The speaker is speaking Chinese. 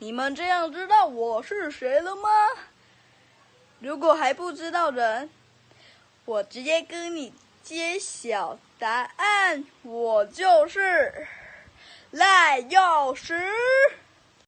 你们这样知道我是谁了吗？如果还不知道人，我直接跟你揭晓答案。我就是赖药师。